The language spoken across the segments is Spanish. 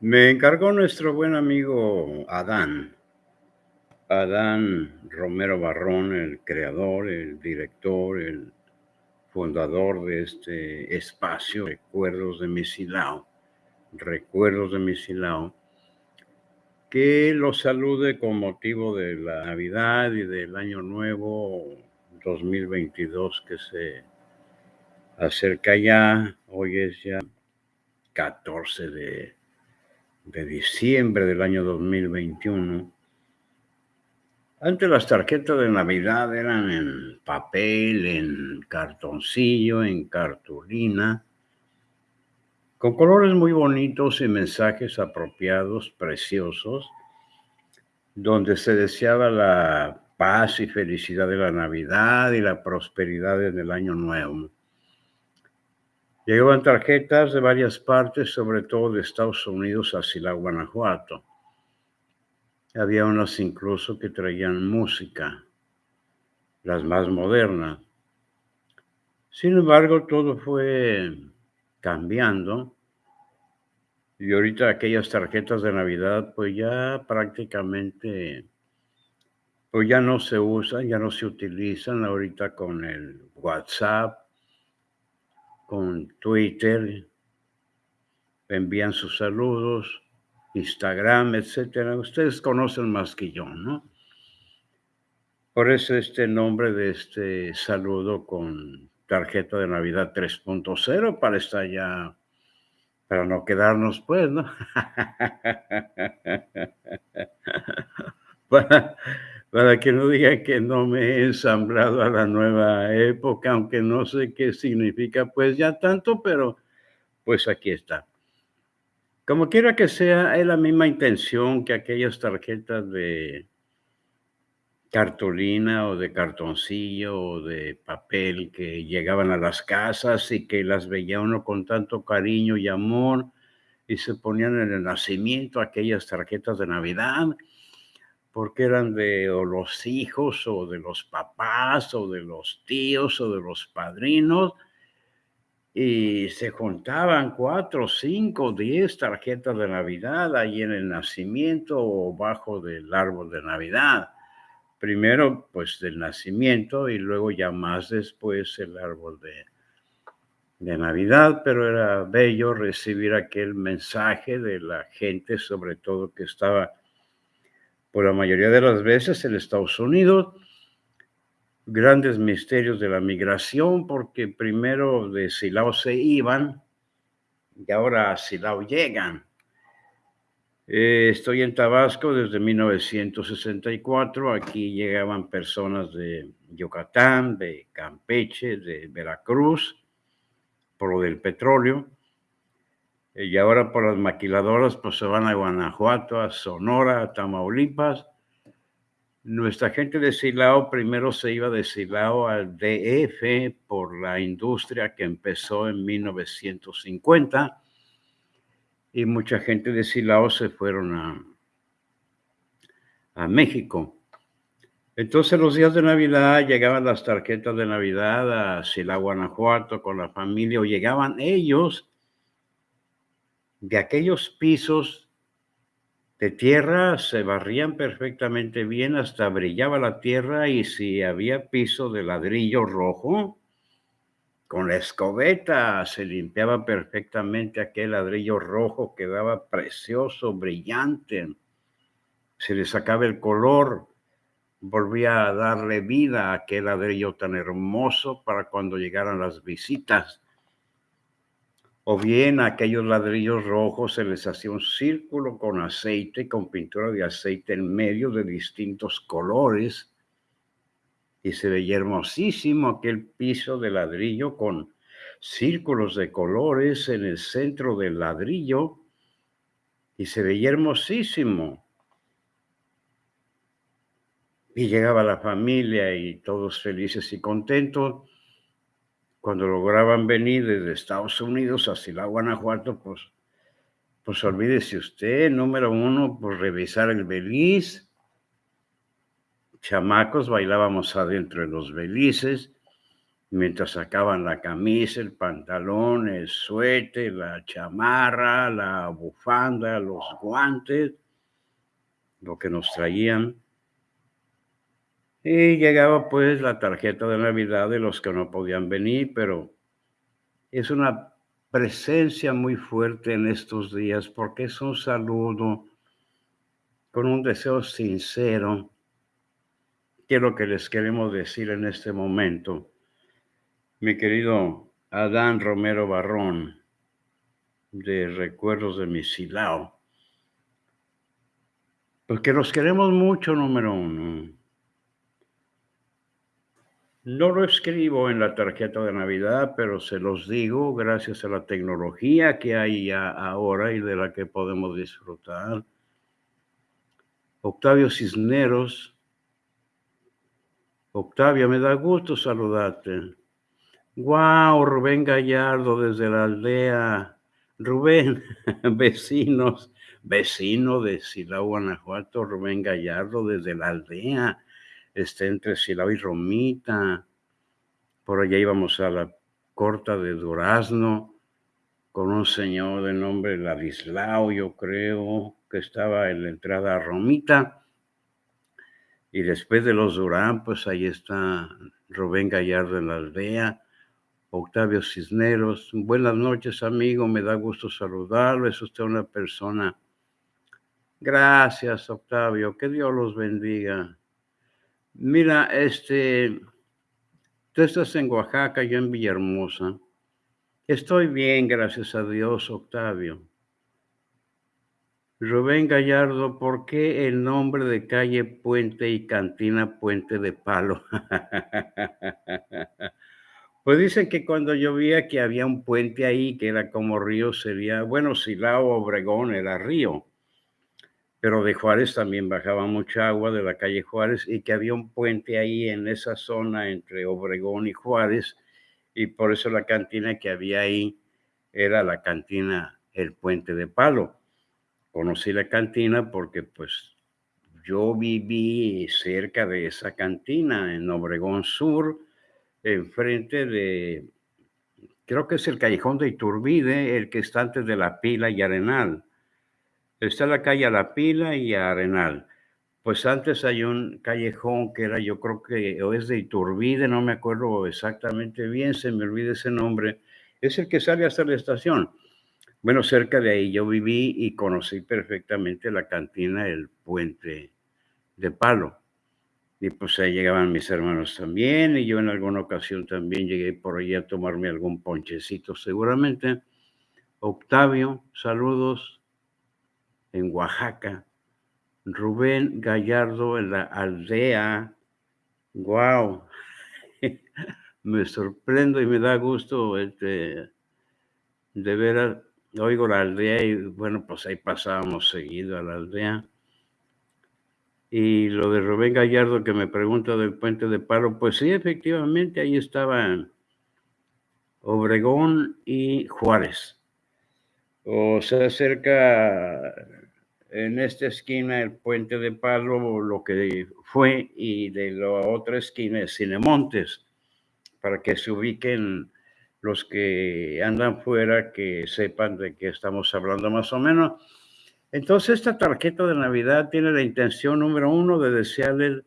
Me encargó nuestro buen amigo Adán. Adán Romero Barrón, el creador, el director, el fundador de este espacio, Recuerdos de Misilao, Recuerdos de Misilao, que lo salude con motivo de la Navidad y del Año Nuevo 2022 que se acerca ya. Hoy es ya 14 de, de diciembre del año 2021. Antes las tarjetas de Navidad eran en papel, en cartoncillo, en cartulina, con colores muy bonitos y mensajes apropiados, preciosos, donde se deseaba la paz y felicidad de la Navidad y la prosperidad en el año nuevo. Llegaban tarjetas de varias partes, sobre todo de Estados Unidos a Silao, Guanajuato. Había unas incluso que traían música, las más modernas. Sin embargo, todo fue cambiando y ahorita aquellas tarjetas de Navidad pues ya prácticamente pues ya no se usan, ya no se utilizan ahorita con el WhatsApp, con Twitter, envían sus saludos, Instagram, etcétera. Ustedes conocen más que yo, ¿no? Por eso este nombre de este saludo con tarjeta de Navidad 3.0 para estar ya, para no quedarnos pues, ¿no? para que no diga que no me he ensamblado a la nueva época, aunque no sé qué significa pues ya tanto, pero pues aquí está. Como quiera que sea, es la misma intención que aquellas tarjetas de cartulina o de cartoncillo o de papel que llegaban a las casas y que las veía uno con tanto cariño y amor y se ponían en el nacimiento aquellas tarjetas de Navidad porque eran de los hijos o de los papás o de los tíos o de los padrinos y se juntaban cuatro, cinco, diez tarjetas de Navidad ahí en el nacimiento o bajo del árbol de Navidad. Primero, pues del nacimiento y luego ya más después el árbol de, de Navidad, pero era bello recibir aquel mensaje de la gente, sobre todo que estaba por la mayoría de las veces en Estados Unidos, grandes misterios de la migración, porque primero de Silao se iban y ahora a Silao llegan. Eh, estoy en Tabasco desde 1964. Aquí llegaban personas de Yucatán, de Campeche, de Veracruz, por lo del petróleo. Y ahora por las maquiladoras, pues se van a Guanajuato, a Sonora, a Tamaulipas nuestra gente de Silao primero se iba de Silao al DF por la industria que empezó en 1950 y mucha gente de Silao se fueron a, a México. Entonces los días de Navidad llegaban las tarjetas de Navidad a Silao, Guanajuato con la familia o llegaban ellos de aquellos pisos de tierra se barrían perfectamente bien, hasta brillaba la tierra y si había piso de ladrillo rojo, con la escobeta se limpiaba perfectamente aquel ladrillo rojo, quedaba precioso, brillante, se le sacaba el color, volvía a darle vida a aquel ladrillo tan hermoso para cuando llegaran las visitas o bien aquellos ladrillos rojos se les hacía un círculo con aceite, con pintura de aceite en medio de distintos colores, y se veía hermosísimo aquel piso de ladrillo con círculos de colores en el centro del ladrillo, y se veía hermosísimo. Y llegaba la familia y todos felices y contentos cuando lograban venir desde Estados Unidos a la Guanajuato, pues, pues olvídese usted, número uno, pues revisar el beliz. Chamacos, bailábamos adentro de los belices. mientras sacaban la camisa, el pantalón, el suéter, la chamarra, la bufanda, los guantes, lo que nos traían. Y llegaba pues la tarjeta de Navidad de los que no podían venir, pero es una presencia muy fuerte en estos días porque es un saludo con un deseo sincero, que es lo que les queremos decir en este momento. Mi querido Adán Romero Barrón, de Recuerdos de Misilao, porque los queremos mucho, número uno. No lo escribo en la tarjeta de Navidad, pero se los digo gracias a la tecnología que hay ahora y de la que podemos disfrutar. Octavio Cisneros. Octavio, me da gusto saludarte. Wow, Rubén Gallardo desde la aldea. Rubén, vecinos, vecino de Silao, Guanajuato, Rubén Gallardo desde la aldea está entre Silao y Romita. Por allá íbamos a la corta de Durazno con un señor de nombre Ladislao, yo creo, que estaba en la entrada a Romita. Y después de los Durán, pues ahí está Rubén Gallardo en la aldea, Octavio Cisneros. Buenas noches, amigo, me da gusto saludarlo. Es usted una persona. Gracias, Octavio, que Dios los bendiga. Mira, este, tú estás en Oaxaca, yo en Villahermosa. Estoy bien, gracias a Dios, Octavio. Rubén Gallardo, ¿por qué el nombre de calle Puente y Cantina Puente de Palo? pues dicen que cuando llovía que había un puente ahí que era como río, sería, bueno, Silao Obregón era río pero de Juárez también bajaba mucha agua de la calle Juárez y que había un puente ahí en esa zona entre Obregón y Juárez y por eso la cantina que había ahí era la cantina El Puente de Palo. Conocí la cantina porque pues yo viví cerca de esa cantina en Obregón Sur, enfrente de, creo que es el callejón de Iturbide, el que está antes de la pila y Arenal Está la calle a La Pila y a Arenal. Pues antes hay un callejón que era, yo creo que o es de Iturbide, no me acuerdo exactamente bien, se me olvida ese nombre. Es el que sale hasta la estación. Bueno, cerca de ahí yo viví y conocí perfectamente la cantina El Puente de Palo. Y pues ahí llegaban mis hermanos también, y yo en alguna ocasión también llegué por ahí a tomarme algún ponchecito, seguramente. Octavio, saludos en Oaxaca. Rubén Gallardo en la aldea. ¡Wow! me sorprendo y me da gusto este, de ver, oigo la aldea y bueno, pues ahí pasábamos seguido a la aldea. Y lo de Rubén Gallardo que me pregunta del puente de palo, pues sí, efectivamente, ahí estaban Obregón y Juárez. O sea, cerca en esta esquina el puente de Palo, lo que fue, y de la otra esquina es Cinemontes, para que se ubiquen los que andan fuera, que sepan de qué estamos hablando más o menos. Entonces, esta tarjeta de Navidad tiene la intención número uno de desearle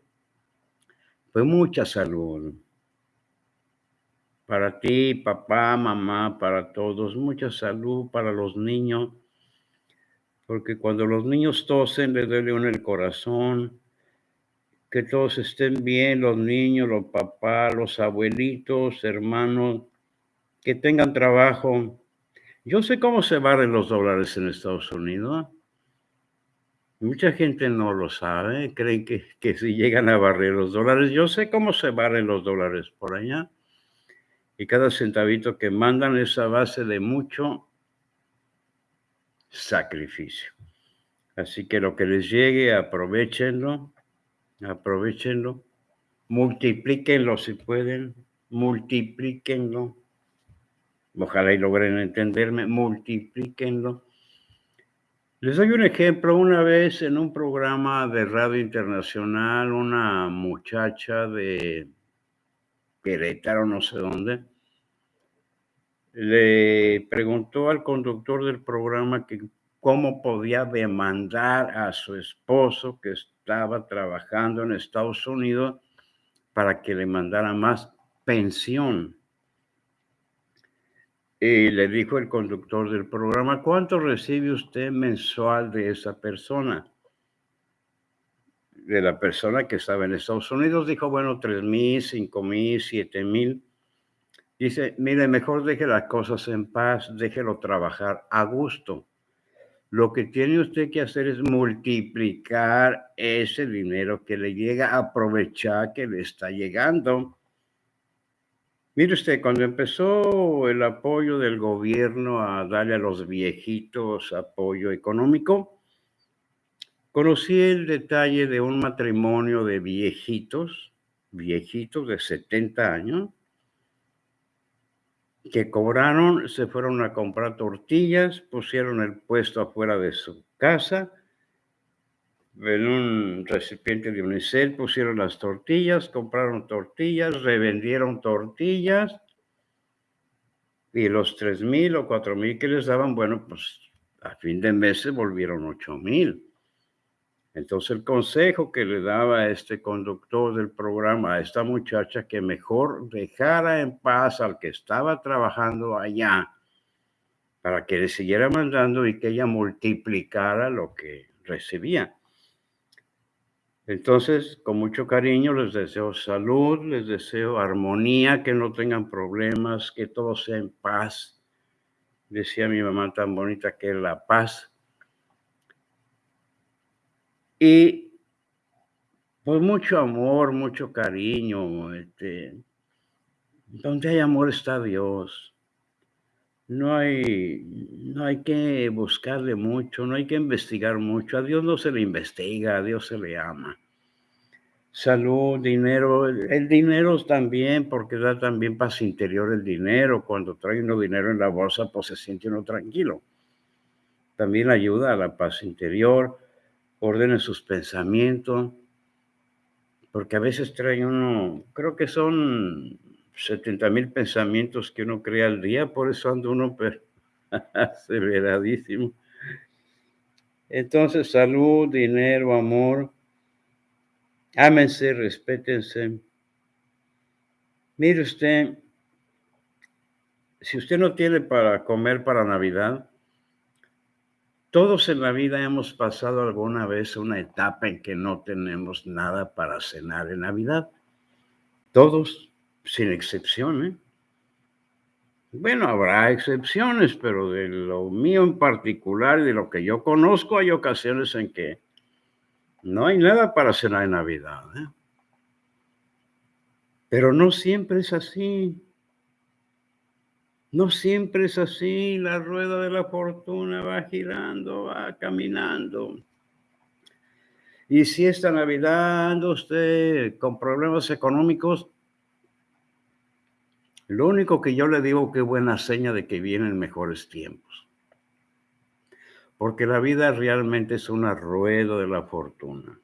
pues mucha salud. Para ti, papá, mamá, para todos, mucha salud para los niños porque cuando los niños tosen les duele uno el corazón, que todos estén bien, los niños, los papás, los abuelitos, hermanos, que tengan trabajo. Yo sé cómo se barren los dólares en Estados Unidos. Mucha gente no lo sabe, creen que, que si llegan a barrer los dólares, yo sé cómo se barren los dólares por allá. Y cada centavito que mandan es a base de mucho sacrificio. Así que lo que les llegue, aprovechenlo, aprovechenlo, multiplíquenlo si pueden, multiplíquenlo. Ojalá y logren entenderme, multiplíquenlo. Les doy un ejemplo. Una vez en un programa de radio internacional, una muchacha de Querétaro, no sé dónde, le preguntó al conductor del programa que cómo podía demandar a su esposo que estaba trabajando en Estados Unidos para que le mandara más pensión. Y le dijo el conductor del programa, ¿cuánto recibe usted mensual de esa persona? De la persona que estaba en Estados Unidos, dijo, bueno, tres mil, cinco mil, siete mil. Dice, mire, mejor deje las cosas en paz, déjelo trabajar a gusto. Lo que tiene usted que hacer es multiplicar ese dinero que le llega, aprovechar que le está llegando. Mire usted, cuando empezó el apoyo del gobierno a darle a los viejitos apoyo económico, conocí el detalle de un matrimonio de viejitos, viejitos de 70 años, que cobraron, se fueron a comprar tortillas, pusieron el puesto afuera de su casa, en un recipiente de unicel pusieron las tortillas, compraron tortillas, revendieron tortillas y los tres mil o cuatro mil que les daban, bueno, pues a fin de mes volvieron ocho mil. Entonces el consejo que le daba este conductor del programa, a esta muchacha, que mejor dejara en paz al que estaba trabajando allá para que le siguiera mandando y que ella multiplicara lo que recibía. Entonces, con mucho cariño les deseo salud, les deseo armonía, que no tengan problemas, que todo sea en paz. Decía mi mamá tan bonita que la paz y pues mucho amor, mucho cariño. Este, donde hay amor está Dios. No hay, no hay que buscarle mucho, no hay que investigar mucho. A Dios no se le investiga, a Dios se le ama. Salud, dinero, el dinero también, porque da también paz interior el dinero. Cuando trae uno dinero en la bolsa, pues se siente uno tranquilo. También ayuda a la paz interior ordene sus pensamientos, porque a veces trae uno, creo que son 70 mil pensamientos que uno crea al día, por eso anda uno aceleradísimo. Entonces, salud, dinero, amor, ámense, respétense. Mire usted, si usted no tiene para comer para Navidad, todos en la vida hemos pasado alguna vez una etapa en que no tenemos nada para cenar en Navidad. Todos, sin excepción. ¿eh? Bueno, habrá excepciones, pero de lo mío en particular, de lo que yo conozco, hay ocasiones en que no hay nada para cenar en Navidad. ¿eh? Pero no siempre es así. No siempre es así, la rueda de la fortuna va girando, va caminando. Y si esta Navidad usted con problemas económicos, lo único que yo le digo que buena seña de que vienen mejores tiempos. Porque la vida realmente es una rueda de la fortuna.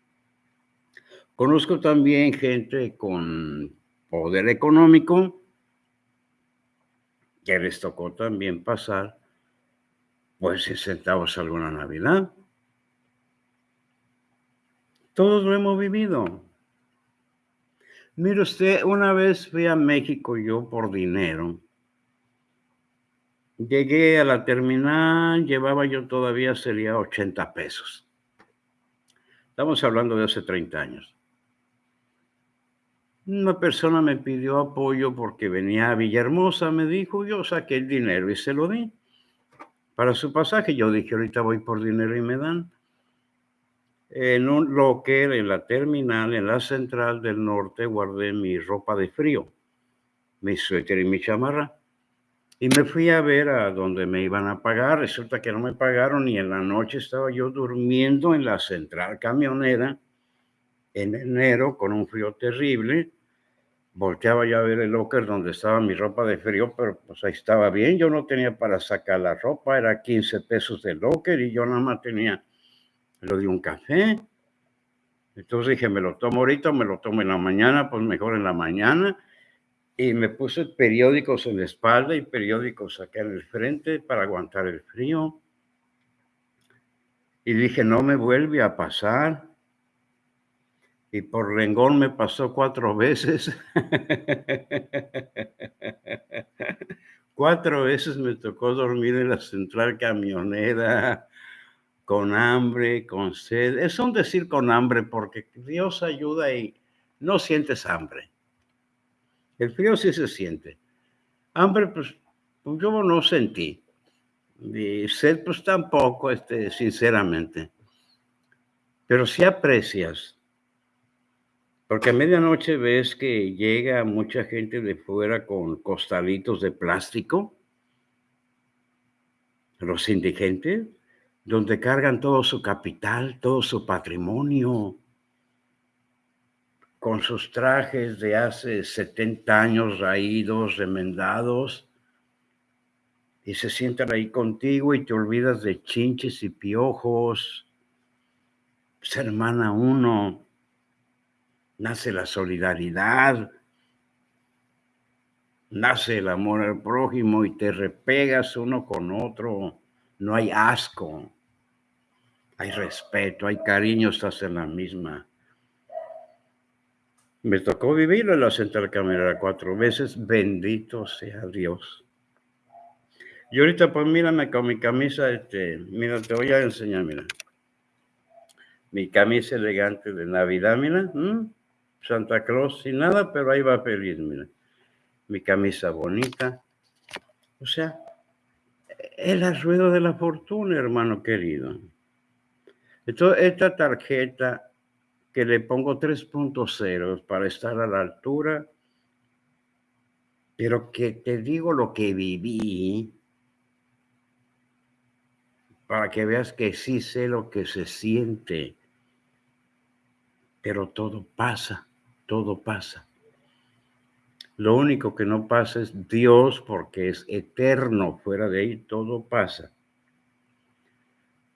Conozco también gente con poder económico que les tocó también pasar, pues si centavos alguna Navidad. Todos lo hemos vivido. Mire usted, una vez fui a México yo por dinero. Llegué a la terminal, llevaba yo todavía sería 80 pesos. Estamos hablando de hace 30 años. Una persona me pidió apoyo porque venía a Villahermosa, me dijo, yo saqué el dinero y se lo di. Para su pasaje, yo dije, ahorita voy por dinero y me dan. En un locker, en la terminal, en la central del norte, guardé mi ropa de frío, mi suéter y mi chamarra. Y me fui a ver a donde me iban a pagar. Resulta que no me pagaron y en la noche estaba yo durmiendo en la central camionera en enero con un frío terrible volteaba yo a ver el locker donde estaba mi ropa de frío, pero pues ahí estaba bien, yo no tenía para sacar la ropa, era 15 pesos de locker y yo nada más tenía lo de un café. Entonces dije, me lo tomo ahorita, me lo tomo en la mañana, pues mejor en la mañana. y me puse periódicos en la espalda y periódicos acá en el frente para aguantar el frío. Y dije, no me vuelve a pasar. Y por rengón me pasó cuatro veces. cuatro veces me tocó dormir en la central camionera con hambre, con sed. Es un decir con hambre porque Dios ayuda y no sientes hambre. El frío sí se siente. Hambre, pues, pues yo no sentí. Y sed, pues tampoco, este, sinceramente. Pero sí aprecias porque a medianoche ves que llega mucha gente de fuera con costalitos de plástico, los indigentes, donde cargan todo su capital, todo su patrimonio, con sus trajes de hace 70 años raídos, remendados, y se sientan ahí contigo y te olvidas de chinches y piojos. Hermana uno, nace la solidaridad, nace el amor al prójimo y te repegas uno con otro. No hay asco, hay respeto, hay cariño, estás en la misma. Me tocó vivir en la central camerera cuatro veces, bendito sea Dios. Y ahorita pues mírame con mi camisa, este, mira, te voy a enseñar, mira. Mi camisa elegante de Navidad, mira. Santa Claus sin nada, pero ahí va feliz, mira. Mi camisa bonita. O sea, es la rueda de la fortuna, hermano querido. Entonces, esta tarjeta que le pongo 3.0 para estar a la altura, pero que te digo lo que viví, para que veas que sí sé lo que se siente, pero todo pasa todo pasa. Lo único que no pasa es Dios porque es eterno. Fuera de ahí todo pasa.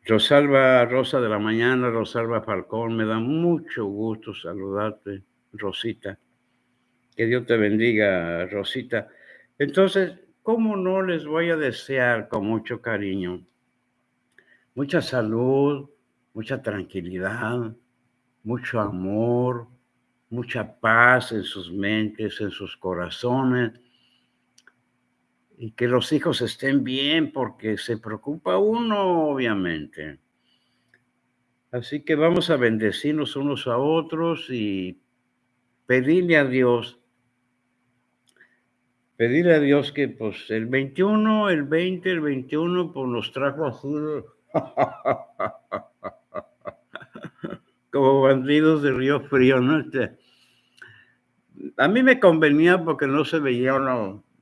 Rosalba Rosa de la Mañana, Rosalba Falcón, me da mucho gusto saludarte, Rosita. Que Dios te bendiga, Rosita. Entonces, ¿cómo no les voy a desear con mucho cariño? Mucha salud, mucha tranquilidad, mucho amor, mucha paz en sus mentes, en sus corazones, y que los hijos estén bien porque se preocupa uno, obviamente. Así que vamos a bendecirnos unos a otros y pedirle a Dios, pedirle a Dios que pues el 21, el 20, el 21, pues nos trajo así como bandidos de Río Frío, ¿no? Este, a mí me convenía porque no se veía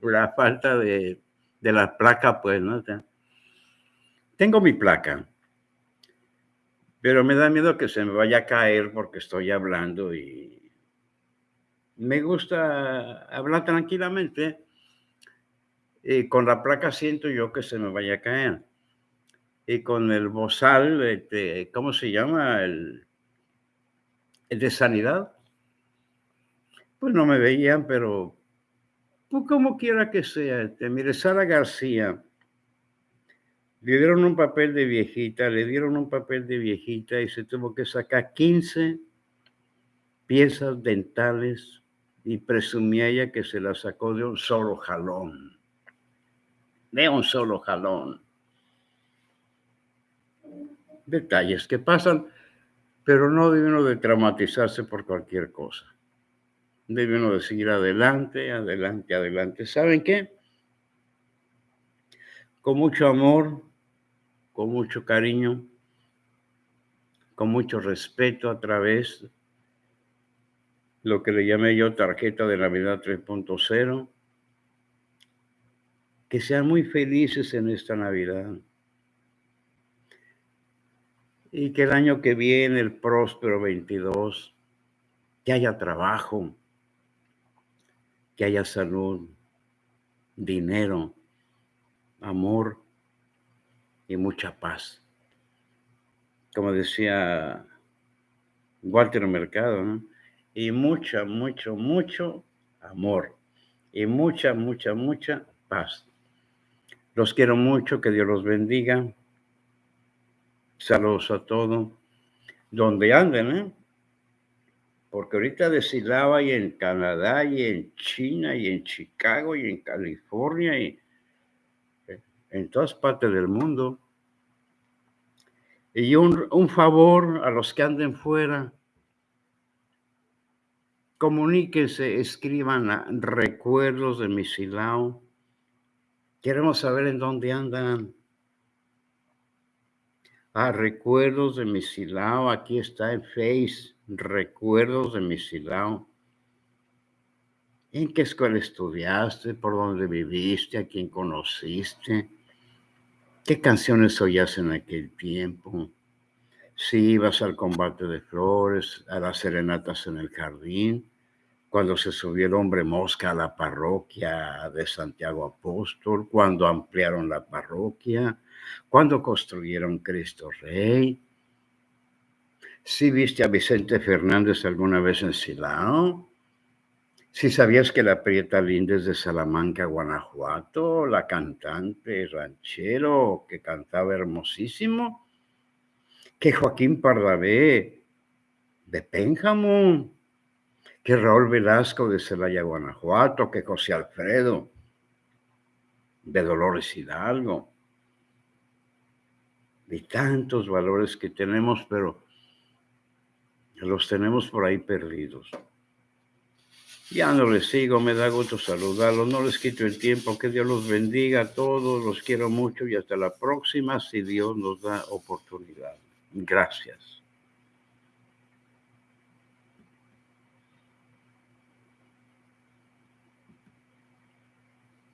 la falta de, la placa, pues, ¿no? tengo mi placa, pero me da miedo que se me vaya a caer porque estoy hablando y me gusta hablar tranquilamente. Y con la placa siento yo que se me vaya a caer. Y con el bozal, este, ¿cómo se llama? El de sanidad pues no me veían, pero pues como quiera que sea, este, mire, Sara García, le dieron un papel de viejita, le dieron un papel de viejita y se tuvo que sacar 15 piezas dentales y presumía ella que se las sacó de un solo jalón. De un solo jalón. Detalles que pasan, pero no debe uno de traumatizarse por cualquier cosa debe uno de seguir adelante, adelante, adelante. ¿Saben qué? Con mucho amor, con mucho cariño, con mucho respeto a través de lo que le llamé yo tarjeta de Navidad 3.0. Que sean muy felices en esta Navidad. Y que el año que viene, el próspero 22, que haya trabajo, que haya salud, dinero, amor y mucha paz. Como decía Walter Mercado, ¿no? y mucho, mucho, mucho amor. y mucha, mucha, mucha paz. Los quiero mucho, que Dios los bendiga. Saludos a todos. Donde anden, ¿eh? Porque ahorita de Silava y en Canadá y en China y en Chicago y en California y en todas partes del mundo. Y un, favor a los que anden fuera, comuníquense, escriban recuerdos de Misilao. Queremos saber en dónde andan. Ah, recuerdos de Misilao, aquí está en Face, recuerdos de Misilao. ¿En qué escuela estudiaste? ¿Por dónde viviste? ¿A quién conociste? ¿Qué canciones oías en aquel tiempo? Si ibas al combate de flores, a las serenatas en el jardín, cuando se subió el hombre mosca a la parroquia de Santiago Apóstol, cuando ampliaron la parroquia, cuando construyeron Cristo Rey. Si viste a Vicente Fernández alguna vez en Silao, si sabías que la Prieta Linda es de Salamanca, Guanajuato, la cantante ranchero que cantaba hermosísimo, que Joaquín Pardavé de Pénjamo, que Raúl Velasco de Celaya, Guanajuato, que José Alfredo de Dolores Hidalgo, y tantos valores que tenemos, pero los tenemos por ahí perdidos. Ya no les sigo, me da gusto saludarlos, no les quito el tiempo, que Dios los bendiga a todos, los quiero mucho y hasta la próxima si Dios nos da oportunidad. Gracias.